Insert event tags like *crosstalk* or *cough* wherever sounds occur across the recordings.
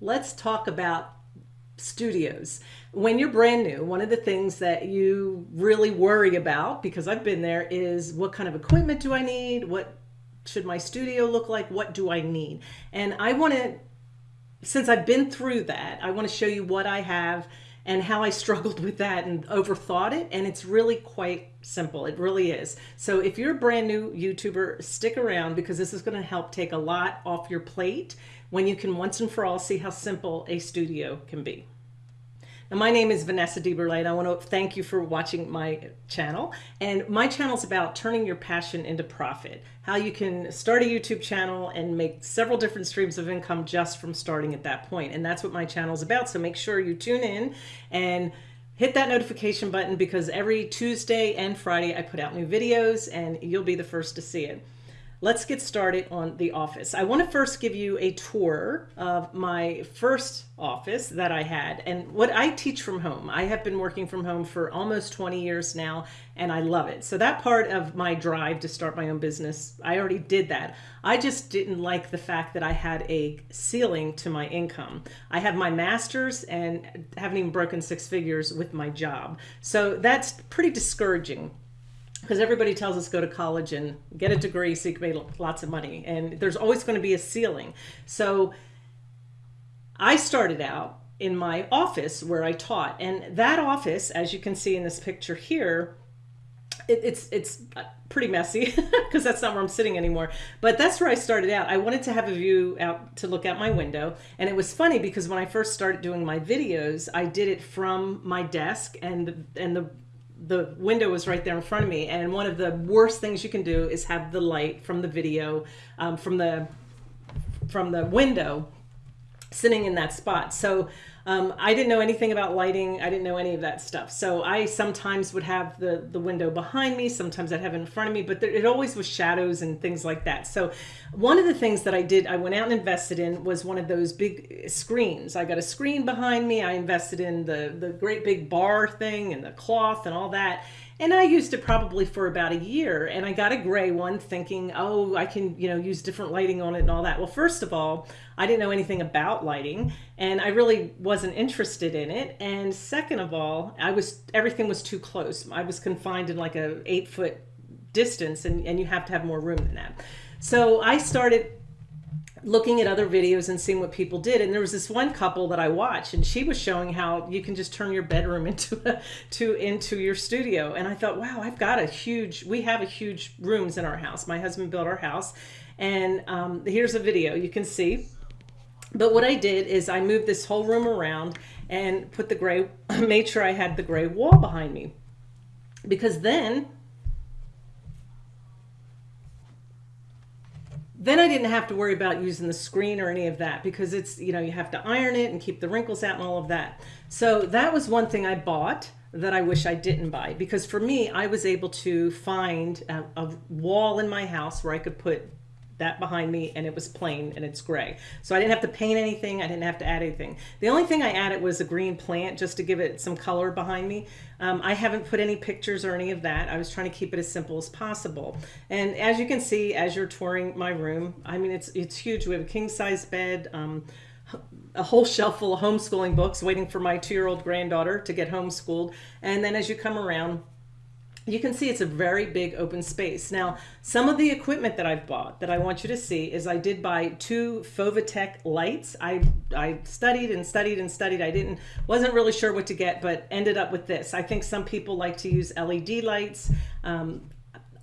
let's talk about studios. When you're brand new, one of the things that you really worry about, because I've been there, is what kind of equipment do I need? What should my studio look like? What do I need? And I want to, since I've been through that, I want to show you what I have and how I *laughs* struggled with that and overthought it. And it's really quite simple. It really is. So if you're a brand new YouTuber, stick around because this is going to help take a lot off your plate when you can once and for all see how simple a studio can be. Now, my name is Vanessa DeBerlay, and I want to thank you for watching my channel. And my channel is about turning your passion into profit, how you can start a YouTube channel and make several different streams of income just from starting at that point. And that's what my channel is about. So make sure you tune in and hit that notification button because every Tuesday and Friday I put out new videos and you'll be the first to see it let's get started on the office. I want to first give you a tour of my first office that I had and what I teach from home. I have been working from home for almost 20 years now and I love it. So that part of my drive to start my own business, I already did that. I just didn't like the fact that I had a ceiling to my income. I have my master's and haven't even broken six figures with my job. So that's pretty discouraging because everybody tells us go to college and get a degree so you can make lots of money and there's always going to be a ceiling. So i started out in my office where i taught and that office as you can see in this picture here it, it's it's uh, pretty messy *laughs* because that's not where i'm sitting anymore but that's where i started out. I wanted to have a view out to look out my window and it was funny because when i first started doing my videos i did it from my desk and the, and the the window was right there in front of me and one of the worst things you can do is have the light from the video um, from the from the window sitting in that spot. So um, I didn't know anything about lighting. I didn't know any of that stuff. So I sometimes would have the, the window behind me. Sometimes I'd have it in front of me, but there, it always was shadows and things like that. So one of the things that I did, I went out and invested in was one of those big screens. I got a screen behind me. I invested in the, the great big bar thing and the cloth and all that. And I used it probably for about a year and I got a gray one thinking, oh, I can, you know, use different lighting on it and all that. Well, first of all, I didn't know anything about lighting and I really wasn't interested in it. And second of all, I was, everything was too close. I was confined in like a eight foot distance and, and you have to have more room than that. So I started looking at other videos and seeing what people did. And there was this one couple that I watched and she was showing how you can just turn your bedroom *laughs* into a, to into your studio. And I thought wow I've got a huge we have a huge rooms in our house. My husband built our house. And um, here's a video you can see. But what I did is I moved this whole room around and put the gray *clears throat* made sure I had the gray wall behind me. Because then then I didn't have to worry about using the screen or any of that because it's, you know, you have to iron it and keep the wrinkles out and all of that. So that was one thing I bought that I wish I didn't buy because for me, I was able to find a, a wall in my house where I could put that behind me and it was plain and it's gray. So I didn't have to paint anything. I didn't have to add anything. The only thing I added was a green plant just to give it some color behind me. Um, I haven't put any pictures or any of that. I was trying to keep it as simple as possible. And as you can see, as you're touring my room, I mean, it's, it's huge. We have a king size bed, um, a whole shelf full of homeschooling books waiting for my two-year-old granddaughter to get homeschooled. And then as you come around, you can see it's a very big open space. Now, some of the equipment that I've bought that I want you to see is I did buy two Fovitec lights. I, I studied and studied and studied. I didn't, wasn't really sure what to get, but ended up with this. I think some people like to use LED lights. Um,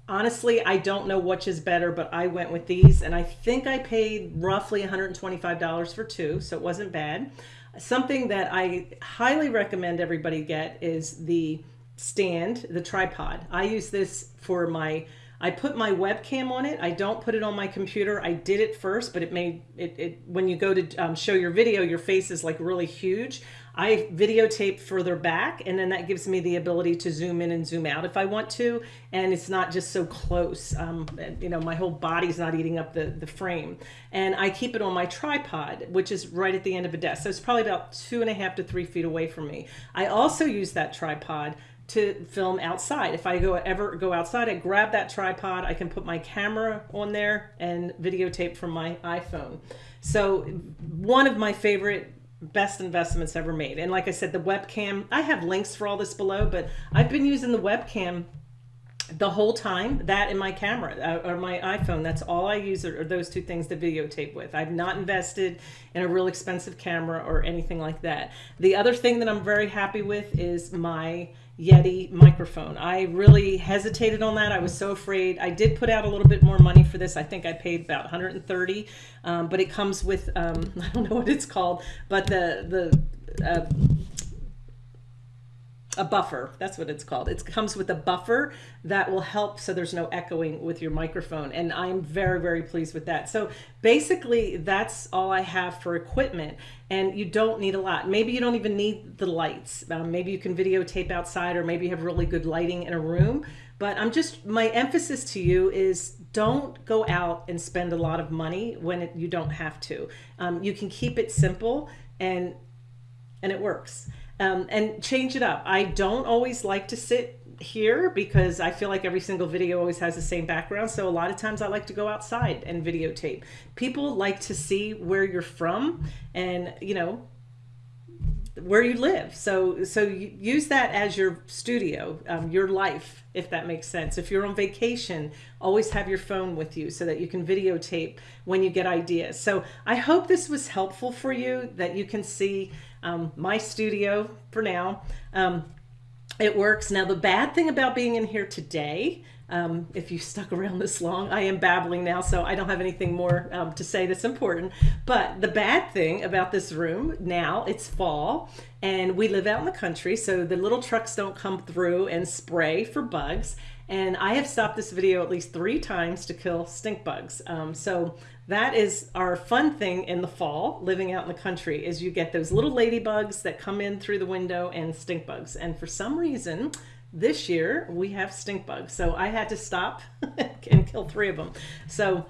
honestly, I don't know which is better, but I went with these and I think I paid roughly $125 for two, so it wasn't bad. Something that I highly recommend everybody get is the stand, the tripod. I use this for my, I put my webcam on it. I don't put it on my computer. I did it first, but it made it, it when you go to um, show your video, your face is like really huge. I videotape further back and then that gives me the ability to zoom in and zoom out if I want to. And it's not just so close. Um, you know, my whole body's not eating up the, the frame. And I keep it on my tripod, which is right at the end of a desk. So it's probably about two and a half to three feet away from me. I also use that tripod to film outside. If I go ever go outside, I grab that tripod, I can put my camera on there and videotape from my iPhone. So one of my favorite best investments ever made. And like I said, the webcam, I have links for all this below, but I've been using the webcam the whole time that in my camera uh, or my iphone that's all i use are, those two things to videotape with. I've not invested in a real expensive camera or anything like that. The other thing that i'm very happy with is my yeti microphone. I really hesitated on that. I was so afraid. I did put out a little bit more money for this. I think i paid about 130 um, but it comes with um, *laughs* i don't know what it's called but the the uh, a buffer. That's what it's called. It comes with a buffer that will help so there's no echoing with your microphone. And I'm very, very pleased with that. So basically, that's all I have for equipment. And you don't need a lot. Maybe you don't even need the lights. Um, maybe you can videotape outside, or maybe you have really good lighting in a room. But I'm just, my emphasis to you is don't go out and spend a lot of money when it, you don't have to. Um, you can keep it simple and and it works um, and change it up. I don't always like to sit here because I feel like every single video always has the same background. So a lot of times I like to go outside and videotape. People like to see where you're from and, you know, where you live. So so use that as your studio, um, your life, if that makes sense. If you're on vacation, always have your phone with you so that you can videotape when you get ideas. So I hope this was helpful for you, that you can see um, my studio for now. Um, it works. Now the bad thing about being in here today um, if you stuck around this long. I am babbling now, so I don't have anything more um, to say that's important. But the bad thing about this room now, it's fall, and we live out in the country, so the little trucks don't come through and spray for bugs. And I have stopped this video at least three times to kill stink bugs. Um, so that is our fun thing in the fall, living out in the country, is you get those little ladybugs that come in through the window and stink bugs. And for some reason, this year we have stink bugs. So I had to stop *laughs* and kill three of them. So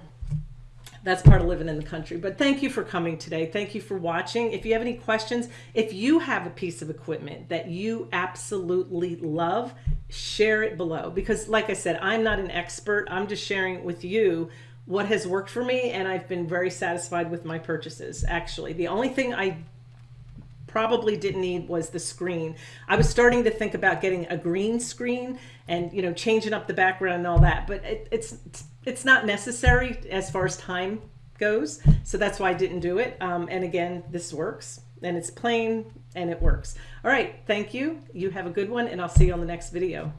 that's part of living in the country. But thank you for coming today. Thank you for watching. If you have any questions, if you have a piece of equipment that you absolutely love, share it below. Because like I said, I'm not an expert. I'm just sharing with you what has worked for me and I've been very satisfied with my purchases. Actually, the only thing I probably didn't need was the screen. I was starting to think about getting a green screen and you know changing up the background and all that, but it, it's it's not necessary as far as time goes. So that's why I didn't do it. Um, and again, this works and it's plain and it works. All right, thank you. You have a good one and I'll see you on the next video.